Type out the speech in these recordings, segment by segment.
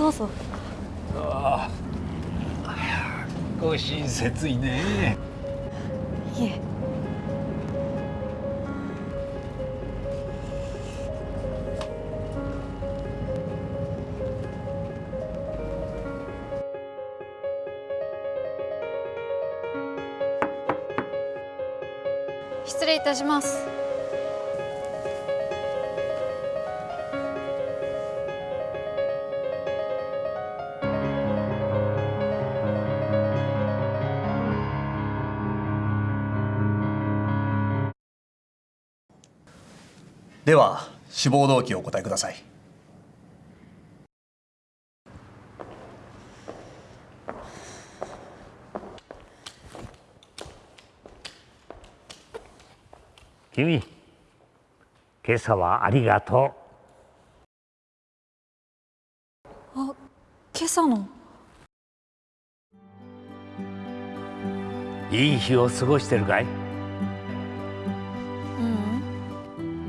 どうぞ。ああご親切いね。いえ。失礼いたしますでは志望動機をお答えください。君今朝はありがとあ今朝の？ういい日を過ごしてるかい？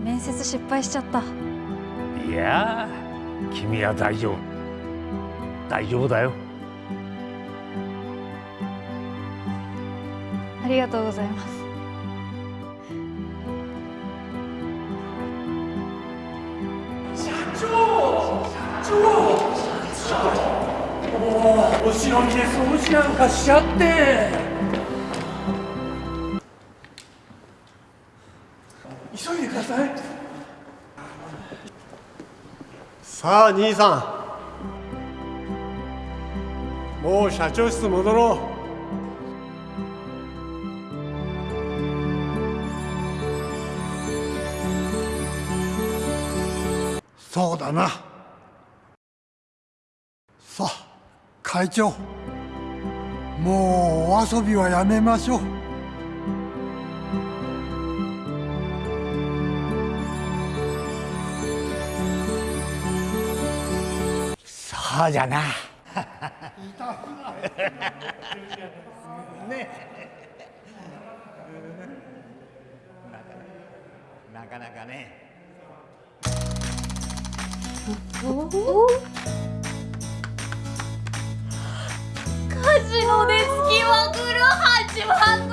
面接失敗しちゃった。いや君は大丈夫。大丈夫だよ。ありがとうございます。お忍びで掃除なんかしちゃってさあ兄さん。もう社長室戻ろう。そうだな。さあ会長。もうお遊びはやめましょう。そうじゃな。なかなかね。カジノで月マグロ始まんの